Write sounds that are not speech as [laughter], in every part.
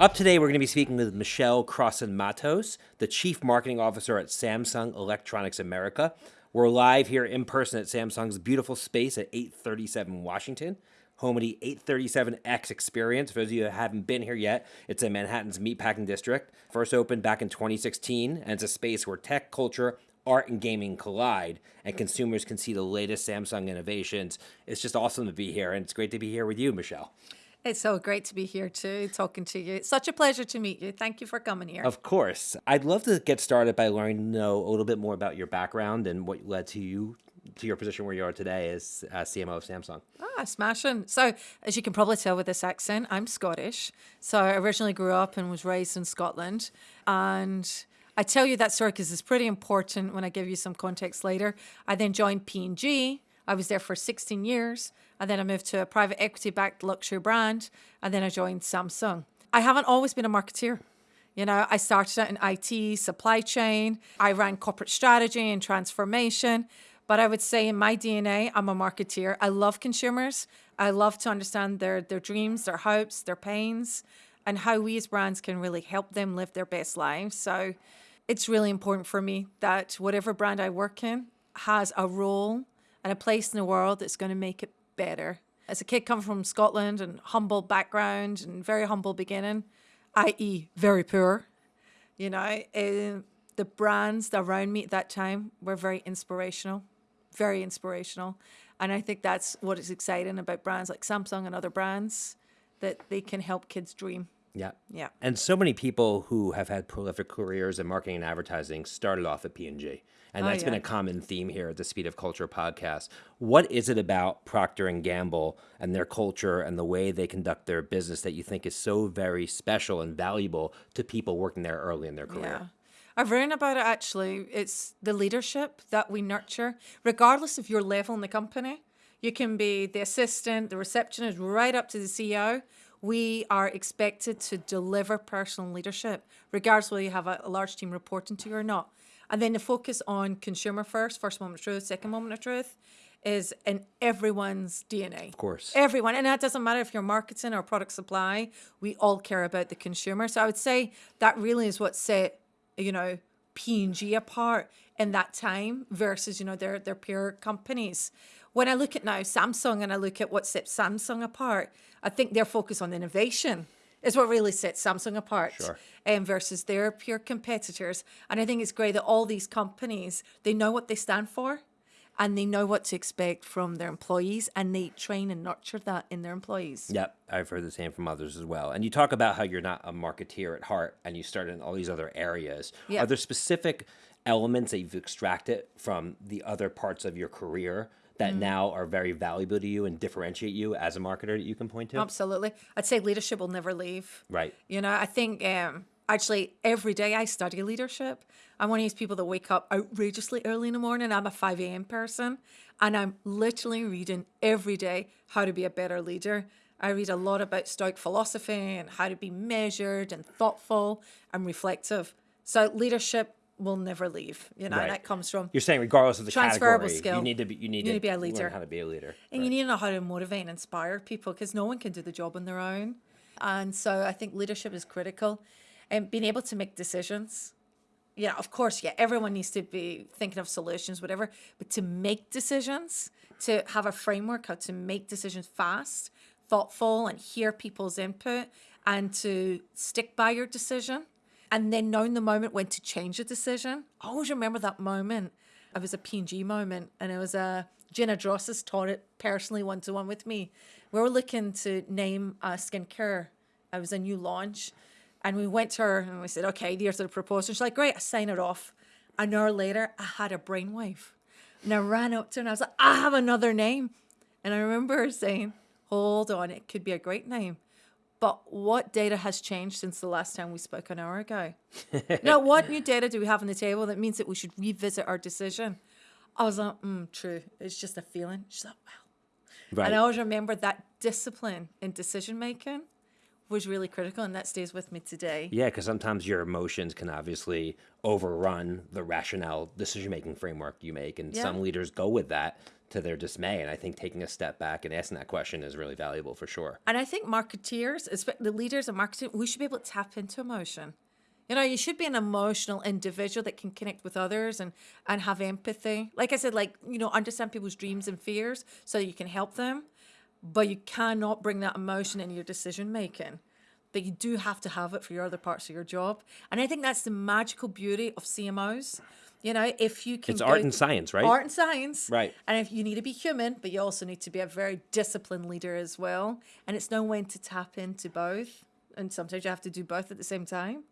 Up today, we're going to be speaking with Michelle Crossan Matos, the Chief Marketing Officer at Samsung Electronics America. We're live here in person at Samsung's beautiful space at 837 Washington, home of the 837X experience. For those of you who haven't been here yet, it's in Manhattan's Meatpacking District. First opened back in 2016, and it's a space where tech, culture, art, and gaming collide, and consumers can see the latest Samsung innovations. It's just awesome to be here, and it's great to be here with you, Michelle. It's so great to be here too, talking to you. It's such a pleasure to meet you. Thank you for coming here. Of course. I'd love to get started by learning to know a little bit more about your background and what led to you to your position where you are today as uh, CMO of Samsung. Ah, smashing. So, as you can probably tell with this accent, I'm Scottish. So, I originally grew up and was raised in Scotland. And I tell you that story because it's pretty important when I give you some context later. I then joined P&G. I was there for 16 years and then I moved to a private equity backed luxury brand, and then I joined Samsung. I haven't always been a marketeer. You know, I started out in IT, supply chain, I ran corporate strategy and transformation. But I would say in my DNA, I'm a marketeer. I love consumers. I love to understand their, their dreams, their hopes, their pains, and how we as brands can really help them live their best lives. So it's really important for me that whatever brand I work in has a role and a place in the world that's going to make it better. As a kid coming from Scotland and humble background and very humble beginning, i.e., very poor, you know, uh, the brands around me at that time were very inspirational, very inspirational. And I think that's what is exciting about brands like Samsung and other brands that they can help kids dream. Yeah. Yeah. And so many people who have had prolific careers in marketing and advertising started off at P&G. And Oh, that's been a common theme here at the Speed of Culture podcast. What is it about Procter and Gamble and their culture and the way they conduct their business that you think is so very special and valuable to people working there early in their career? Yeah. I've written about it actually. It's the leadership that we nurture, regardless of your level in the company. You can be the assistant, the receptionist, right up to the CEO. We are expected to deliver personal leadership, regardless whether you have a large team reporting to you or not. And then the focus on consumer first, first moment of truth, second moment of truth, is in everyone's DNA. Of course. Everyone, and that doesn't matter if you're marketing or product supply, we all care about the consumer. So I would say that really is what set, you know, P&G apart in that time versus, you know, their their peer companies. When I look at now Samsung and I look at what sets Samsung apart, I think their focus on innovation is what really sets Samsung apart Sure. um, versus their peer competitors. And I think it's great that all these companies, they know what they stand for and they know what to expect from their employees and they train and nurture that in their employees. Yep, I've heard the same from others as well. And you talk about how you're not a marketeer at heart and you started in all these other areas. Yeah. Are there specific elements that you've extracted from the other parts of your career that Mm. now are very valuable to you and differentiate you as a marketer that you can point to? Absolutely. I'd say leadership will never leave. Right. You know, I think um, actually every day I study leadership. I'm one of these people that wake up outrageously early in the morning. I'm a 5 a.m. person and I'm literally reading every day how to be a better leader. I read a lot about Stoic philosophy and how to be measured and thoughtful and reflective. So leadership will never leave. You know, Right. and that comes from You're saying regardless of the Transferable category, skill. you need to be you need, You to, need to be a leader. learn how to be a leader. And you need to know how to motivate and inspire people because no one can do the job on their own. And so I think leadership is critical and being able to make decisions. Yeah, of course, yeah, everyone needs to be thinking of solutions, whatever, but to make decisions, to have a framework how to make decisions fast, thoughtful, and hear people's input and to stick by your decision. And then knowing the moment when to change a decision. I always remember that moment. It was a P&G moment and it was a Gina Drosos taught it personally one to one with me. We were looking to name a skincare. It was a new launch. And we went to her and we said, okay, here's the proposal. She's like, great, I sign it off. An hour later, I had a brainwave. And I ran up to her and I was like, I have another name. And I remember her saying, hold on, it could be a great name. But what data has changed since the last time we spoke an hour ago? [laughs] now, what new data do we have on the table that means that we should revisit our decision? I was like, mm, true. It's just a feeling. She's like, wow. Right. And I always remember that discipline in decision making was really critical, and that stays with me today. Yeah, because sometimes your emotions can obviously overrun the rationale decision making framework you make, and Yeah. some leaders go with that to their dismay. And I think taking a step back and asking that question is really valuable for sure. And I think marketeers, the leaders of marketing, we should be able to tap into emotion. You know, you should be an emotional individual that can connect with others and and have empathy. Like I said, like you know, understand people's dreams and fears so you can help them, but you cannot bring that emotion in your decision making. But you do have to have it for your other parts of your job. And I think that's the magical beauty of CMOs. You know, if you can It's art and science, right? Art and science. Right. And if you need to be human, but you also need to be a very disciplined leader as well. And it's knowing when to tap into both. And sometimes you have to do both at the same time.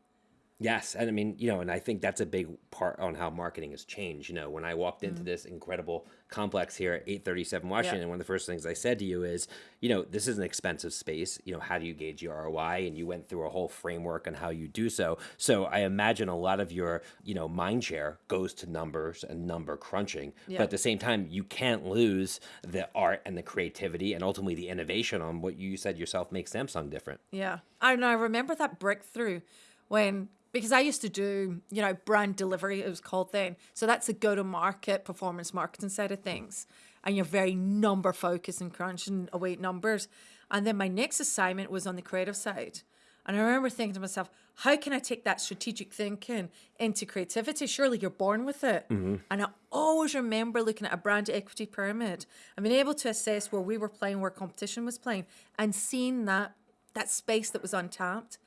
Yes, and I mean, you know, and I think that's a big part on how marketing has changed. You know, when I walked into mm-hmm. this incredible complex here at 837 Washington, one of the first things I said to you is, you know, this is an expensive space. You know, how do you gauge your ROI? And you went through a whole framework on how you do so. So I imagine a lot of your, you know, mind share goes to numbers and number crunching. Yeah. But at the same time, you can't lose the art and the creativity and ultimately the innovation on what you said yourself makes Samsung different. Yeah. I know. I remember that breakthrough when, because I used to do, you know, brand delivery, it was called then. So that's the go to market performance marketing side of things. And you're very number focused and crunching away numbers. And then my next assignment was on the creative side. And I remember thinking to myself, how can I take that strategic thinking into creativity? Surely you're born with it. Mm-hmm. And I always remember looking at a brand equity pyramid and being able to assess where we were playing, where competition was playing, and seeing that that space that was untapped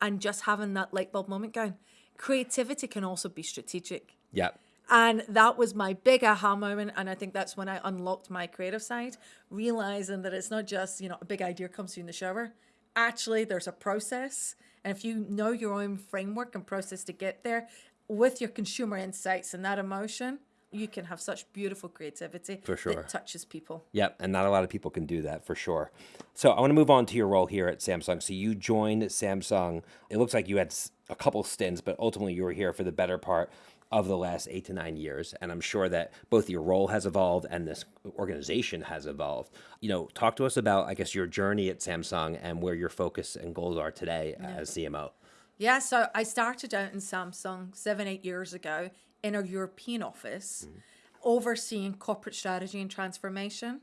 and just having that light bulb moment going. Creativity can also be strategic. Yeah. And that was my big aha moment. And I think that's when I unlocked my creative side, realizing that it's not just, you know, a big idea comes to you in the shower. Actually, there's a process. And if you know your own framework and process to get there with your consumer insights and that emotion, you can have such beautiful creativity For sure. that touches people. Yep, and not a lot of people can do that for sure. So I want to move on to your role here at Samsung. So you joined Samsung. It looks like you had a couple stints, but ultimately you were here for the better part of the last eight to nine years. And I'm sure that both your role has evolved and this organization has evolved. You know, talk to us about, I guess, your journey at Samsung and where your focus and goals are today as CMO. Yeah, so I started out in Samsung seven, eight years ago in our European office, mm-hmm. overseeing corporate strategy and transformation.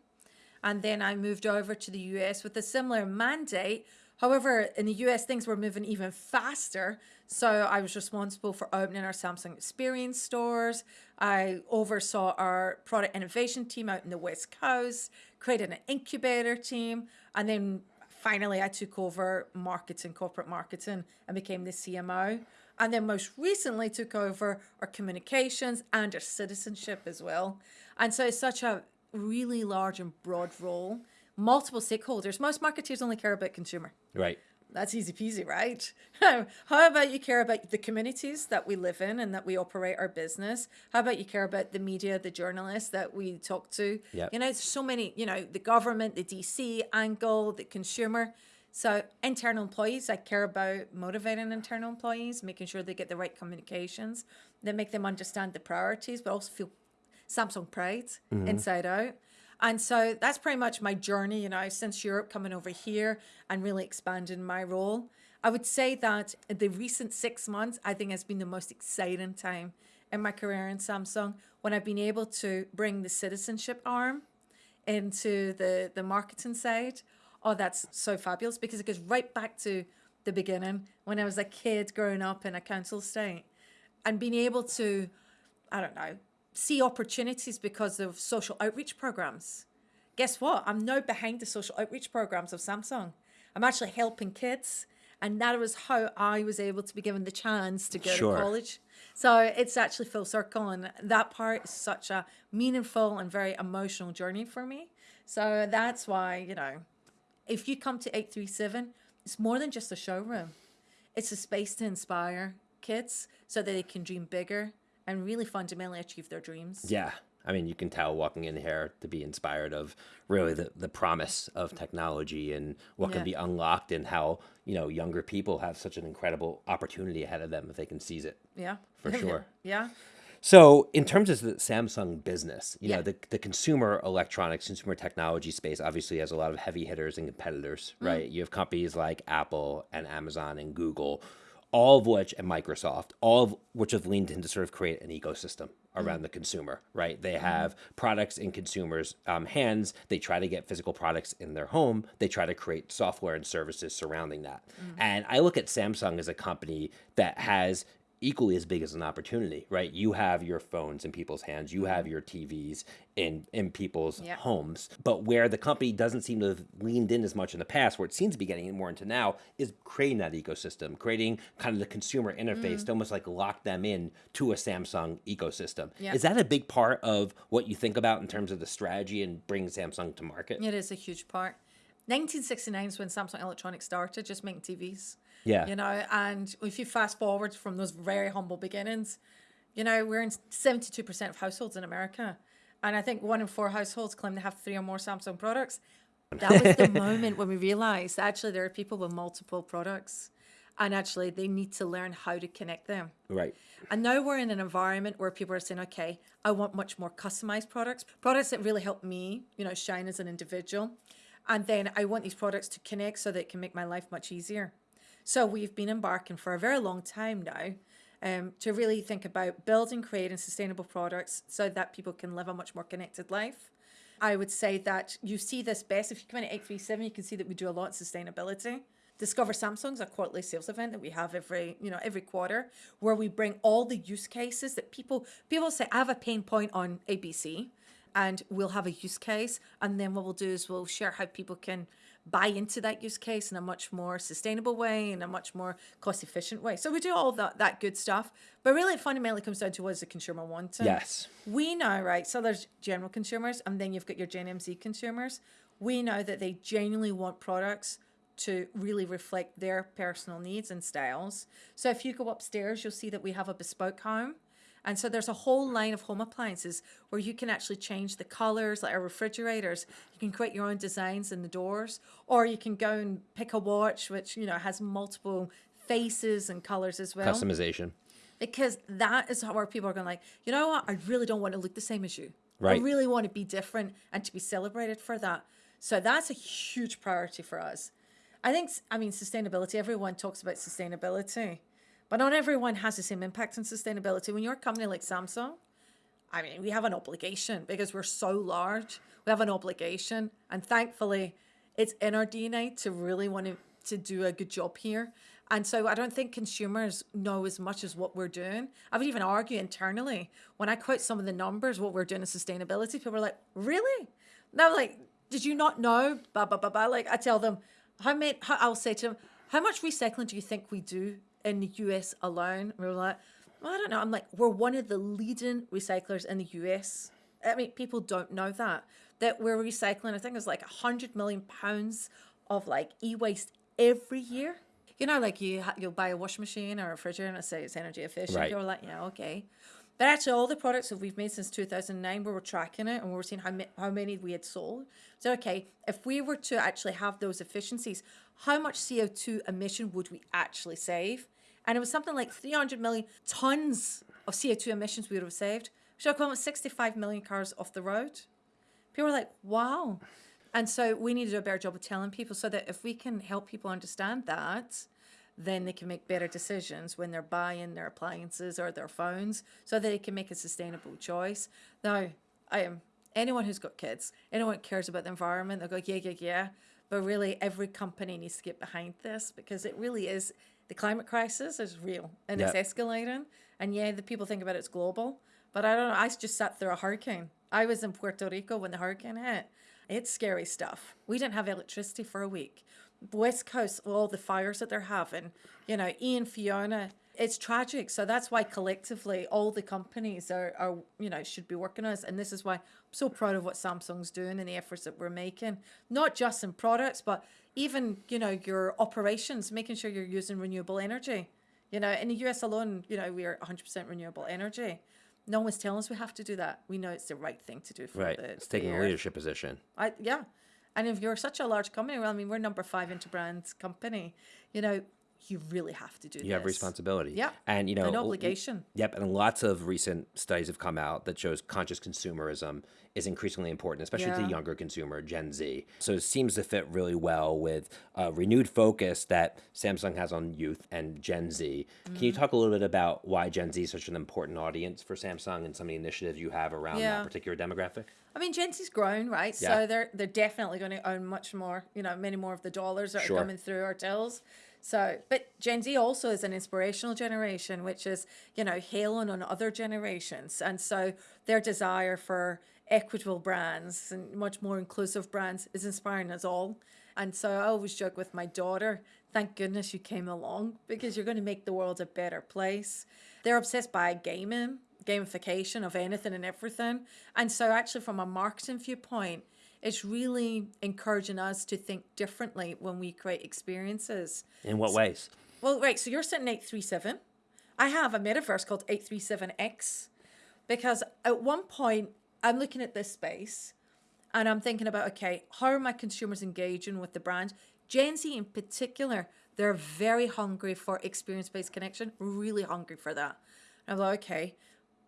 And then I moved over to the US with a similar mandate. However, in the US, things were moving even faster. So I was responsible for opening our Samsung Experience stores. I oversaw our product innovation team out in the West Coast, created an incubator team, and then finally I took over marketing, corporate marketing, and became the CMO. And then most recently took over our communications and our citizenship as well. And so it's such a really large and broad role, multiple stakeholders. Most marketeers only care about consumer. Right. That's easy peasy, right? [laughs] How about you care about the communities that we live in and that we operate our business? How about you care about the media, the journalists that we talk to? Yep. You know, there's so many, you know, the government, the DC angle, the consumer. So internal employees, I care about motivating internal employees, making sure they get the right communications, that make them understand the priorities, but also feel Samsung pride mm-hmm. inside out. And so that's pretty much my journey, you know, since Europe coming over here and really expanding my role. I would say that the recent six months, I think, has been the most exciting time in my career in Samsung when I've been able to bring the citizenship arm into the, the marketing side. Oh, that's so fabulous because it goes right back to the beginning when I was a kid growing up in a council estate and being able to, I don't know, see opportunities because of social outreach programs. Guess what? I'm now behind the social outreach programs of Samsung. I'm actually helping kids. And that was how I was able to be given the chance to go Sure. to college. So it's actually full circle. And that part is such a meaningful and very emotional journey for me. So that's why, you know, if you come to 837, it's more than just a showroom. It's a space to inspire kids so that they can dream bigger and really fundamentally achieve their dreams. Yeah. I mean, you can tell walking in here to be inspired of really the, the promise of technology and what Yeah. can be unlocked and how, you know, younger people have such an incredible opportunity ahead of them if they can seize it. Yeah. For [laughs] sure. yeah. So, in terms of the Samsung business, you Yeah. know, the, the consumer electronics, consumer technology space obviously has a lot of heavy hitters and competitors, Mm. right? You have companies like Apple and Amazon and Google all of which, and Microsoft, all of which have leaned in to sort of create an ecosystem around the consumer, right? They have products in consumers' um, hands. They try to get physical products in their home. They try to create software and services surrounding that. And I look at Samsung as a company that has equally as big as an opportunity, right? You have your phones in people's hands, you have mm-hmm. your TVs in in people's Yeah. homes, but where the company doesn't seem to have leaned in as much in the past, where it seems to be getting more into now, is creating that ecosystem, creating kind of the consumer interface mm-hmm. to almost like lock them in to a Samsung ecosystem. Yeah. Is that a big part of what you think about in terms of the strategy and bringing Samsung to market? It is a huge part. 1969 is when Samsung Electronics started, just making TVs. Yeah. You know, and if you fast forward from those very humble beginnings, you know, we're in 72% of households in America. And I think one in four households claim to have three or more Samsung products. That was the [laughs] moment when we realized actually there are people with multiple products and actually they need to learn how to connect them. Right. And now we're in an environment where people are saying, okay, I want much more customized products, products that really help me, you know, shine as an individual. And then I want these products to connect so that it can make my life much easier. So we've been embarking for a very long time now um, to really think about building, creating sustainable products so that people can live a much more connected life. I would say that you see this best if you come in at 837, you can see that we do a lot in sustainability. Discover Samsung's a quarterly sales event that we have every, you know, every quarter where we bring all the use cases that people people say, I have a pain point on ABC and we'll have a use case and then what we'll do is we'll share how people can buy into that use case in a much more sustainable way in a much more cost efficient way. So we do all that, that good stuff but really it fundamentally comes down to what does the consumer want Yes. we know right so there's general consumers and then you've got your gen mz consumers. We know that they genuinely want products to really reflect their personal needs and styles. So if you go upstairs you'll see that we have a bespoke home and so there's a whole line of home appliances where you can actually change the colors, like our refrigerators. You can create your own designs in the doors, or you can go and pick a watch which you know has multiple faces and colors as well. Customization. Because that is how our people are going like, you know what? I really don't want to look the same as you. Right. I really want to be different and to be celebrated for that. So that's a huge priority for us. I think, I mean, sustainability, everyone talks about sustainability, but not everyone has the same impact on sustainability. When you're a company like Samsung, I mean, we have an obligation because we're so large. We have an obligation, and thankfully, it's in our DNA to really want to, to do a good job here. And so I don't think consumers know as much as what we're doing. I would even argue internally when I quote some of the numbers, what we're doing in sustainability, people are like, really? No, like, did you not know? Blah, blah, blah, blah. Like, I tell them, how many, how, I'll say to them, how much recycling do you think we do in the US alone? We're like, well, I don't know. I'm like, we're one of the leading recyclers in the US. I mean, people don't know that. That we're recycling, I think it's like 100 million pounds of like e waste every year. You know, like you you'll buy a washing machine or a refrigerator and it say it's energy efficient. Right. You're like, yeah, okay. But actually, all the products that we've made since 2009, we were tracking it and we were seeing how, ma- how many we had sold. So, okay, if we were to actually have those efficiencies, how much CO2 emission would we actually save? And it was something like 300 million tons of CO2 emissions we would have saved, which are equivalent to 65 million cars off the road. People were like, wow. And so we need to do a better job of telling people so that if we can help people understand that, then they can make better decisions when they're buying their appliances or their phones so that they can make a sustainable choice. Now, I am anyone who's got kids, anyone cares about the environment, they'll go, yeah, yeah, yeah. But really, every company needs to get behind this because it really is the climate crisis is real and Yeah. it's escalating. And yeah, the people think about it's global, but I don't know. I just sat through a hurricane. I was in Puerto Rico when the hurricane hit. It's scary stuff. We didn't have electricity for a week. West Coast, all the fires that they're having, you know, Ian, Fiona, it's tragic. So that's why collectively all the companies are, are, you know, should be working on this. And this is why I'm so proud of what Samsung's doing and the efforts that we're making, not just in products, but even, you know, your operations, making sure you're using renewable energy. You know, in the US alone, you know, we are 100% renewable energy. No one's telling us we have to do that. We know it's the right thing to do for Right. the, It's taking a leadership position. I yeah. And if you're such a large company, well, I mean, we're number five Interbrand company. You know, you really have to do You have responsibility. Yeah. And you know An obligation. Yep, and lots of recent studies have come out that shows conscious consumerism is increasingly important, especially to the younger consumer, Gen Z. So it seems to fit really well with a renewed focus that Samsung has on youth and Gen Z. Can Mm-hmm. you talk a little bit about why Gen Z is such an important audience for Samsung and some of the initiatives you have around Yeah. that particular demographic? I mean, Gen Z's grown, right? Yeah. So they're they're definitely going to own much more, you know, many more of the dollars that Sure. are coming through our tills. So, but Gen Z also is an inspirational generation, which is, you know, hailing on other generations. And so their desire for equitable brands and much more inclusive brands is inspiring us all. And so I always joke with my daughter, thank goodness you came along because you're going to make the world a better place. They're obsessed by gaming, gamification of anything and everything. And so, actually, from a marketing viewpoint, it's really encouraging us to think differently when we create experiences. In what ways? Well, right, so you're sitting 837. I have a metaverse called 837X because at one point I'm looking at this space and I'm thinking about, okay, how are my consumers engaging with the brand? Gen Z in particular, they're very hungry for experience based connection, really hungry for that. And I'm like, okay,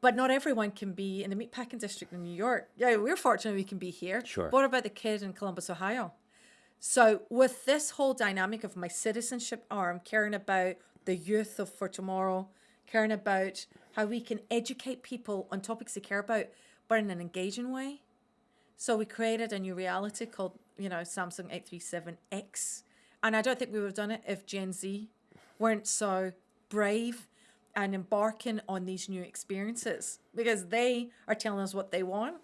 but not everyone can be in the meatpacking district in New York. Yeah, we're fortunate we can be here. Sure. But what about the kid in Columbus, Ohio? So with this whole dynamic of my citizenship arm, caring about the youth of for tomorrow, caring about how we can educate people on topics they care about, but in an engaging way. So we created a new reality called, you know, Samsung 837X. And I don't think we would have done it if Gen Z weren't so brave and embarking on these new experiences because they are telling us what they want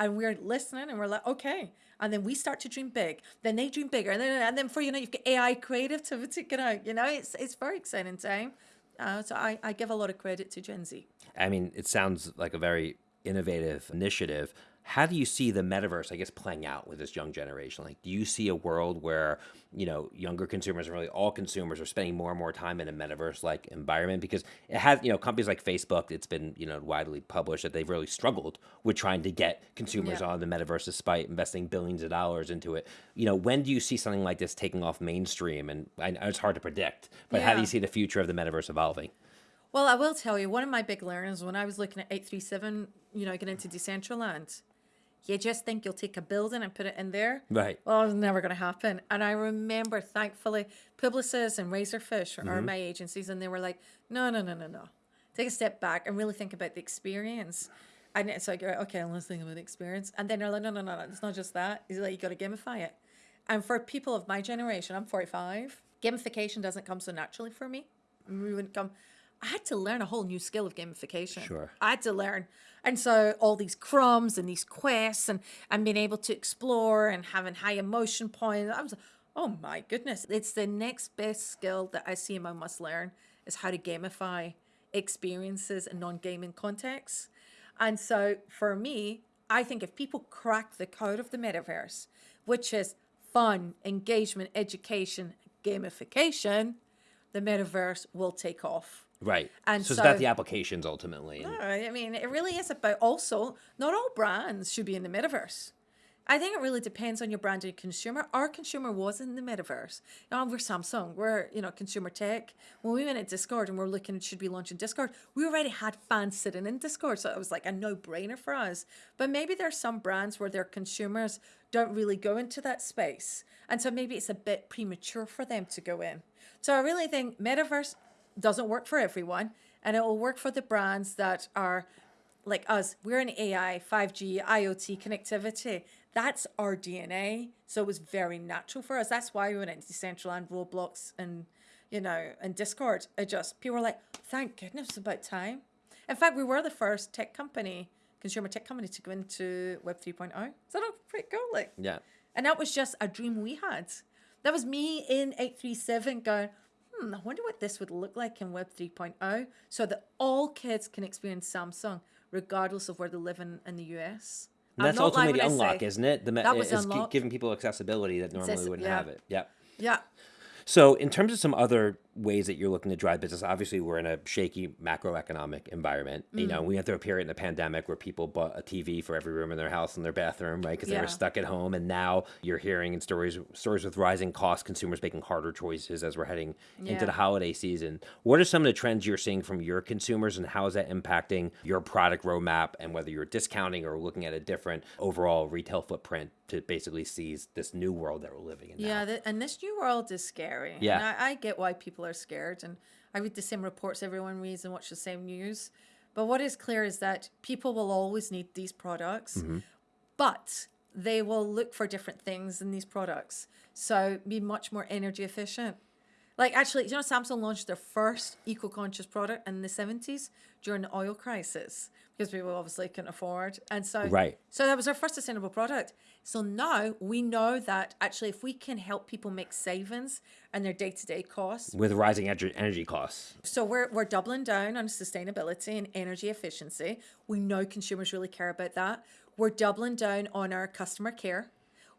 and we're listening and we're like, okay. And then we start to dream big. Then they dream bigger. And then, and then for you know, you've got AI creativity get out. You know, it's it's very exciting time. Uh, so I, I give a lot of credit to Gen Z. I mean, it sounds like a very innovative initiative. How do you see the metaverse, I guess, playing out with this young generation? Like, do you see a world where, you know, younger consumers and really all consumers are spending more and more time in a metaverse like environment? Because it has, you know, companies like Facebook, it's been, you know, widely published that they've really struggled with trying to get consumers Yeah. on the metaverse despite investing billions of dollars into it. You know, when do you see something like this taking off mainstream? And I know it's hard to predict, but how do you see the future of the metaverse evolving? Well, I will tell you, one of my big learnings when I was looking at 837, you know, getting into Decentraland, you just think you'll take a building and put it in there. Right. Well, it's never going to happen. And I remember, thankfully, Publicis and Razorfish Mm-hmm. are my agencies, and they were like, no, no, no, no, no. Take a step back and really think about the experience. And it's like, like, okay, let's think about the experience. And then they're like, no, no, no, no, it's not just that. It's like, you got to gamify it. And for people of my generation, I'm 45, gamification doesn't come so naturally for me. We wouldn't come. I had to learn a whole new skill of gamification. Sure. I had to learn. And so all these crumbs and these quests and, and being able to explore and having high emotion points. I was like, oh my goodness. It's the next best skill that I see my must learn is how to gamify experiences in non-gaming contexts. And so for me, I think if people crack the code of the metaverse, which is fun, engagement, education, gamification, the metaverse will take off. Right. And so, it's about the applications ultimately. right. I mean, it really is about also not all brands should be in the metaverse. I think it really depends on your brand and consumer. Our consumer was in the metaverse. Now we're Samsung. We're you know consumer tech. When we went at Discord and we're looking at should we launch in Discord, we already had fans sitting in Discord, so it was like a no brainer for us. But maybe there's some brands where their consumers don't really go into that space, and so maybe it's a bit premature for them to go in. So I really think metaverse doesn't work for everyone, and it will work for the brands that are like us. We're in AI, 5G, IoT connectivity. That's our DNA. So it was very natural for us. That's why we went into Decentraland, Roblox, and you know, and Discord. It just people were like, thank goodness, it's about time. In fact, we were the first tech company, consumer tech company, to go into Web 3.0. So that's pretty cool. Like, Yeah. and that was just a dream we had. That was me in 837 going, hmm, I wonder what this would look like in Web 3.0 so that all kids can experience Samsung regardless of where they live in, in the US. And that's ultimately the unlock, isn't it? The That was is gi- unlock. giving people accessibility that normally Accessi- wouldn't yeah. have it. Yeah. Yeah. So, in terms of some other ways that you're looking to drive business? Obviously, we're in a shaky macroeconomic environment. You know, mm. we went through a period in the pandemic where people bought a TV for every room in their house and their bathroom, right? Because they were stuck at home. And now you're hearing in stories stories with rising costs, consumers making harder choices as we're heading into the holiday season. What are some of the trends you're seeing from your consumers, and how is that impacting your product roadmap? And whether you're discounting or looking at a different overall retail footprint to basically seize this new world that we're living in. now? Yeah, th- and this new world is scary. Yeah. And I, I get why people are scared, and I read the same reports everyone reads and watch the same news. But what is clear is that people will always need these products, Mm-hmm. but they will look for different things in these products. So be much more energy efficient. Like actually, you know, Samsung launched their first eco-conscious product in the 70s during the oil crisis because people obviously couldn't afford. And so Right. so that was our first sustainable product. So now we know that actually if we can help people make savings in their day-to-day costs, With rising ener- energy costs. so we're we're doubling down on sustainability and energy efficiency. We know consumers really care about that. We're doubling down on our customer care.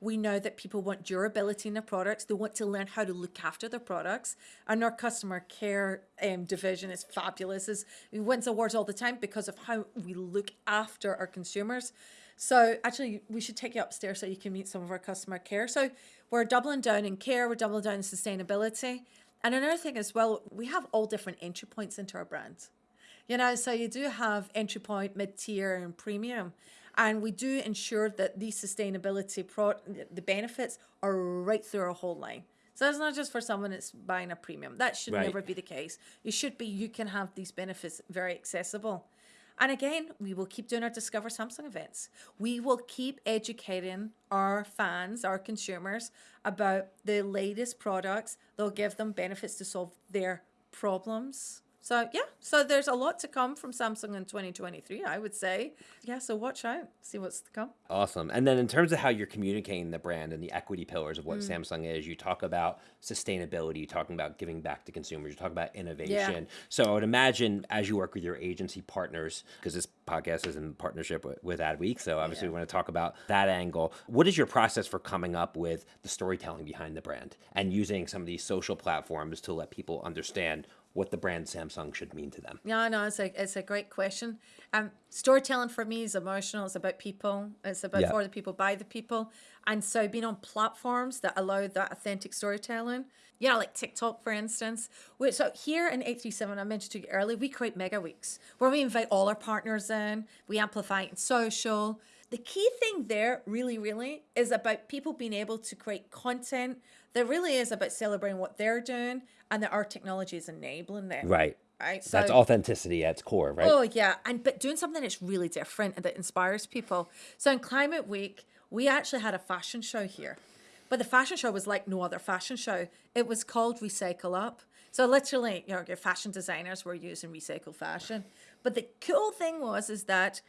We know that people want durability in their products. They want to learn how to look after their products. And our customer care um, division is fabulous. Is wins awards all the time because of how we look after our consumers. So actually, we should take you upstairs so you can meet some of our customer care. So we're doubling down in care. We're doubling down in sustainability. And another thing as well, we have all different entry points into our brand. You know, so you do have entry point, mid tier, and premium. And we do ensure that these sustainability pro the benefits are right through our whole line. So it's not just for someone that's buying a premium. That should Right. never be the case. It should be you can have these benefits very accessible. And again, we will keep doing our Discover Samsung events. We will keep educating our fans, our consumers, about the latest products. They'll give them benefits to solve their problems. So yeah, so there's a lot to come from Samsung in 2023, I would say. Yeah, so watch out, see what's to come. Awesome. And then in terms of how you're communicating the brand and the equity pillars of what Mm. Samsung is, you talk about sustainability, you're talking about giving back to consumers, you talk about innovation. So I would imagine as you work with your agency partners, because this podcast is in partnership with, with Adweek, so obviously we want to talk about that angle. What is your process for coming up with the storytelling behind the brand and using some of these social platforms to let people understand what the brand Samsung should mean to them? Yeah, no, it's a it's a great question. Um, storytelling for me is emotional. It's about people. It's about Yeah. for the people, by the people. And so being on platforms that allow that authentic storytelling, you know, like TikTok, for instance. We, so here in 837, I mentioned to you earlier, we create mega weeks where we invite all our partners in. We amplify it in social. The key thing there, really, really, is about people being able to create content that really is about celebrating what they're doing and that our technology is enabling them. Right. Right. So, That's authenticity at its core, right? Oh yeah, and but doing something that's really different and that inspires people. So in Climate Week, we actually had a fashion show here, but the fashion show was like no other fashion show. It was called Recycle Up. So literally, you know, your fashion designers were using recycled fashion. But the cool thing was is that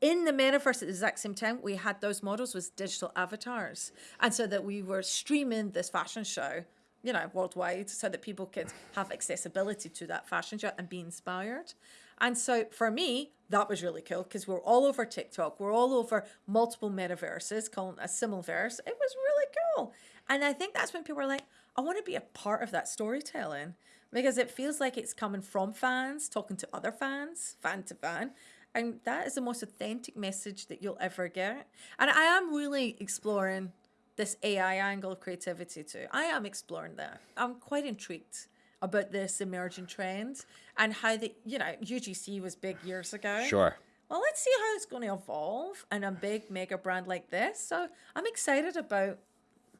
in the metaverse at the exact same time, we had those models with digital avatars, and so that we were streaming this fashion show you know, worldwide so that people could have accessibility to that fashion show and be inspired. And so for me, that was really cool because we're all over TikTok, we're all over multiple metaverses, it a simulverse. It was really cool. And I think that's when people are like, I want to be a part of that storytelling because it feels like it's coming from fans, talking to other fans, fan to fan. And that is the most authentic message that you'll ever get. And I am really exploring this AI angle of creativity too. I am exploring that. I'm quite intrigued about this emerging trend and how the you know UGC was big years ago. Sure. Well, let's see how it's going to evolve in a big mega brand like this. So I'm excited about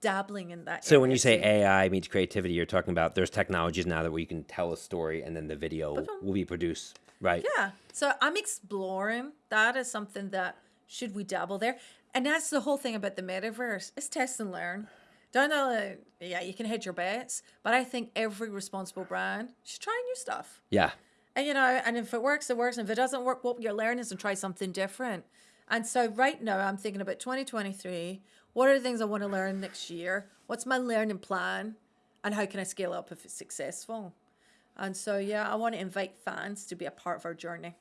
dabbling in that. So when you say. AI meets creativity, you're talking about there's technologies now that we can tell a story and then the video will be produced, right? Yeah. So I'm exploring that as something that should we dabble there? And that's the whole thing about the metaverse. It's test and learn. Don't know, yeah, you can hedge your bets, but I think every responsible brand should try new stuff. Yeah. And you know, and if it works, it works. And if it doesn't work, what you're learning is to try something different. And so right now I'm thinking about 2023. What are the things I want to learn next year? What's my learning plan? And how can I scale up if it's successful? And so yeah, I want to invite fans to be a part of our journey.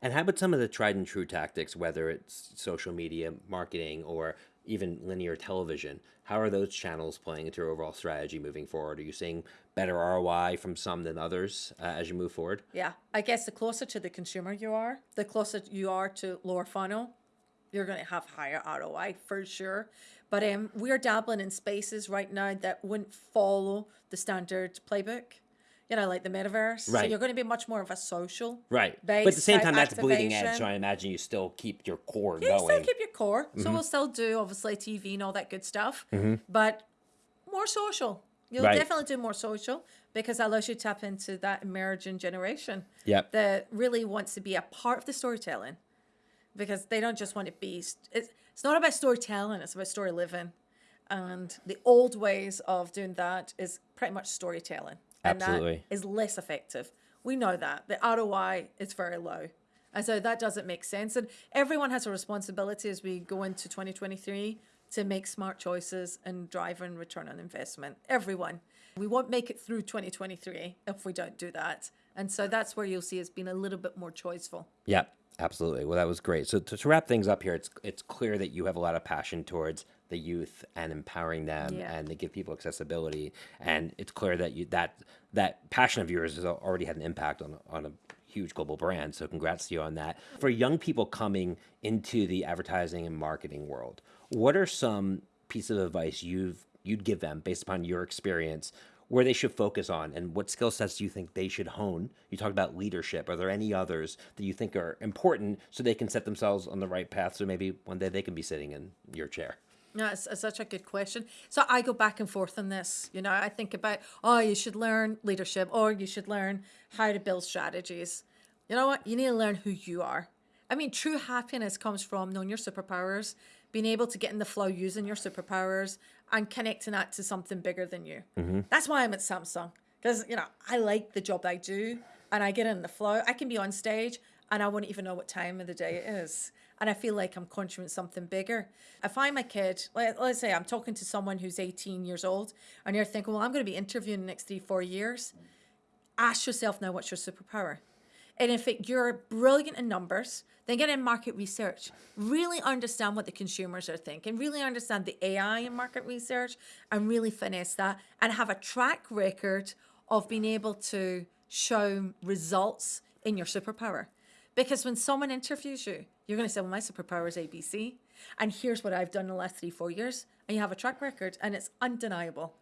And how about some of the tried and true tactics, whether it's social media marketing or even linear television. How are those channels playing into your overall strategy moving forward? Are you seeing better ROI from some than others uh, as you move forward? Yeah, I guess the closer to the consumer you are, the closer you are to lower funnel, you're going to have higher ROI for sure. But um, we're dabbling in spaces right now that wouldn't follow the standard playbook. You know, like the metaverse. So Right. you're going to be much more of a social. Right. But at the same time, that's bleeding edge. So I imagine you still keep your core going. You still keep your core. So Mm-hmm. we'll still do obviously TV and all that good stuff, but more social. You'll Right. definitely do more social because that allows you to tap into that emerging generation Yep. that really wants to be a part of the storytelling because they don't just want to be. It's, it's not about storytelling; it's about story living. And the old ways of doing that is pretty much storytelling, and Absolutely. that is less effective. We know that the ROI is very low, and so that doesn't make sense. And everyone has a responsibility as we go into 2023 to make smart choices and drive and return on investment. Everyone. We won't make it through 2023 if we don't do that. And so that's where you'll see it's been a little bit more choiceful. Yeah, absolutely. Well, that was great. So to, to wrap things up here, it's it's clear that you have a lot of passion towards the youth and empowering them, Yeah. and they give people accessibility. And it's clear that you that that passion of yours has already had an impact on on a huge global brand. So congrats to you on that. For young people coming into the advertising and marketing world, what are some pieces of advice you've you'd give them based upon your experience where they should focus on and what skill sets do you think they should hone you talked about leadership are there any others that you think are important so they can set themselves on the right path so maybe one day they can be sitting in your chair No, it's, it's such a good question. So I go back and forth on this. You know, I think about, oh, you should learn leadership or you should learn how to build strategies. You know what? You need to learn who you are. I mean, true happiness comes from knowing your superpowers, being able to get in the flow using your superpowers and connecting that to something bigger than you. Mm-hmm. That's why I'm at Samsung because, you know, I like the job I do and I get in the flow. I can be on stage and I wouldn't even know what time of the day it is. And I feel like I'm contributing something bigger. If I'm a kid, let, let's say I'm talking to someone who's 18 years old, and you're thinking, well, I'm going to be interviewing the next three, four years. Ask yourself now, what's your superpower? And if it, you're brilliant in numbers, then get in market research. Really understand what the consumers are thinking. Really understand the AI in market research and really finesse that and have a track record of being able to show results in your superpower. Because when someone interviews you, you're going to say, well, my superpower is ABC. And here's what I've done in the last three, four years. And you have a track record and it's undeniable.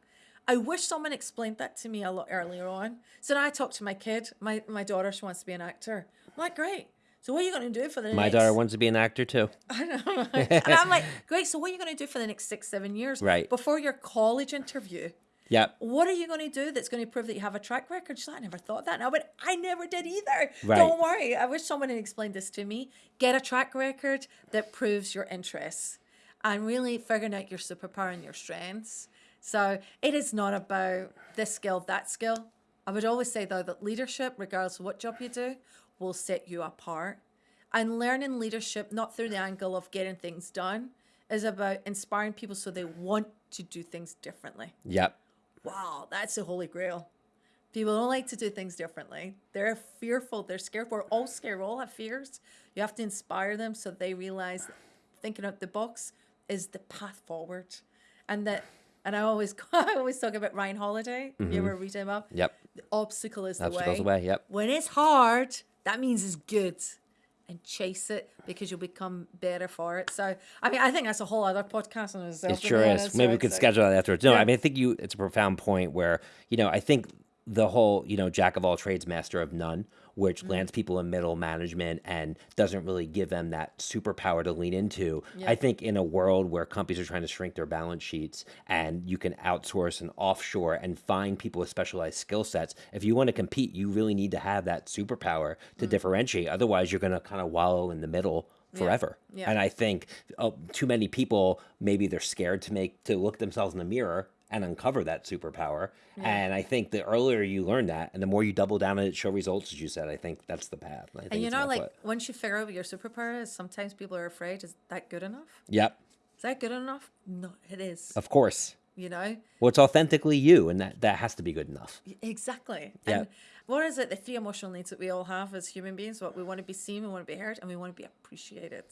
I wish someone explained that to me a lot earlier on. So now I talk to my kid, my, my daughter, she wants to be an actor. I'm like, great. So what are you going to do for the next my next... daughter wants to be an actor too [laughs] I know. and I'm like, great. So what are you going to do for the next six, seven years? Right. Before your college interview, yep what are you going to do that's going to prove that you have a track record? She's like, I never thought that. And I went, I never did either. Right. Don't worry. I wish someone had explained this to me. Get a track record that proves your interests and really figuring out your superpower and your strengths. So it is not about this skill, that skill. I would always say, though, that leadership, regardless of what job you do, will set you apart. And learning leadership, not through the angle of getting things done, is about inspiring people so they want to do things differently yep wow, that's the holy grail. People don't like to do things differently. They're fearful. They're scared. We're all scared. We all have fears. You have to inspire them so they realize thinking out the box is the path forward. And that, and I always, [laughs] I always talk about Ryan Holiday. You mm-hmm. ever read him up? yep The obstacle is the obstacles way. away yep When it's hard, that means it's good. And chase it because you'll become better for it. So, I mean, I think that's a whole other podcast on itself. It sure is. Maybe we could so- schedule that afterwards. No, Yeah. I mean, I think you. It's a profound point where you know I think the whole you know jack of all trades, master of none, which Mm. lands people in middle management and doesn't really give them that superpower to lean into. I think in a world where companies are trying to shrink their balance sheets and you can outsource and offshore and find people with specialized skill sets, if you want to compete, you really need to have that superpower to Mm. differentiate. Otherwise, you're going to kind of wallow in the middle forever. Yeah. And I think uh, too many people maybe they're scared to make to look themselves in the mirror and uncover that superpower. And I think the earlier you learn that, and the more you double down on it, show results, as you said, I think that's the path. I think And you know, like what- once you figure out what your superpower is, sometimes people are afraid. Is that good enough? yep, Is that good enough? No, it is. of course. You know, Well, it's authentically you, and that that has to be good enough. exactly. Yeah. And what is it? The three emotional needs that we all have as human beings. What we want to be seen, we want to be heard, and we want to be appreciated.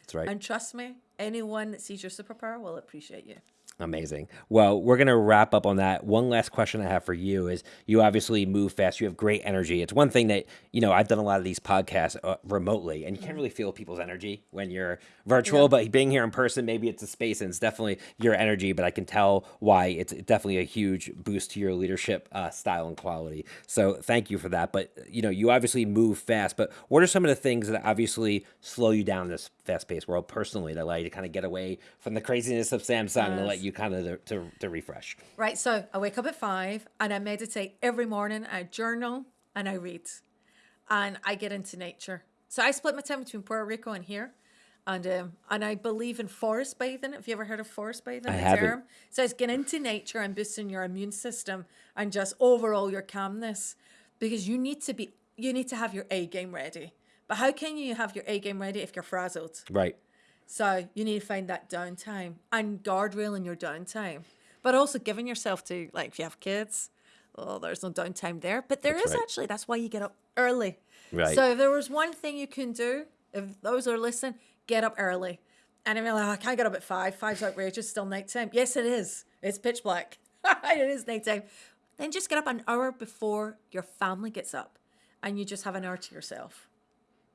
That's right. And trust me, anyone that sees your superpower will appreciate you. Amazing. Well, we're going to wrap up on that. One last question I have for you is you obviously move fast. You have great energy. It's one thing that, you know, I've done a lot of these podcasts uh, remotely and you can't really feel people's energy when you're virtual, Yeah. but being here in person, maybe it's a space and it's definitely your energy, but I can tell why it's definitely a huge boost to your leadership uh, style and quality. So thank you for that. But, you know, you obviously move fast, but what are some of the things that obviously slow you down in this fast paced world personally that allow you to kind of get away from the craziness of Samsung and let you kind of to, to, to refresh? Right. So I wake up at five and I meditate every morning. I journal and I read and I get into nature. So I split my time between Puerto Rico and here. And um, and I believe in forest bathing. Have you ever heard of forest bathing? I haven't. term? So it's getting into nature and boosting your immune system and just overall your calmness. Because you need to be you need to have your A game ready. But how can you have your A game ready if you're frazzled? Right. So you need to find that downtime and guardrail in your downtime, but also giving yourself to like if you have kids, oh, there's no downtime there. But there is That's right. actually. That's why you get up early. Right. So if there was one thing you can do, if those are listening, get up early. And I'm like, "Oh, I can't get up at five. Five's outrageous. Still nighttime. Yes, it is. It's pitch black. [laughs] it is nighttime. Then just get up an hour before your family gets up, and you just have an hour to yourself.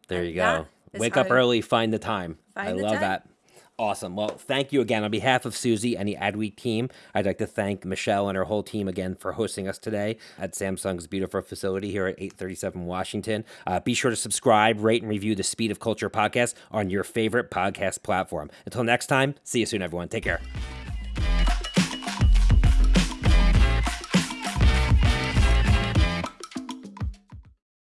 There you go. Wake up early, find the time. I the love time. that. Awesome. Well, thank you again. On behalf of Susie and the Adweek team, I'd like to thank Michelle and her whole team again for hosting us today at Samsung's beautiful facility here at 837 Washington. Uh, be sure to subscribe, rate, and review the Speed of Culture podcast on your favorite podcast platform. Until next time, see you soon, everyone. Take care.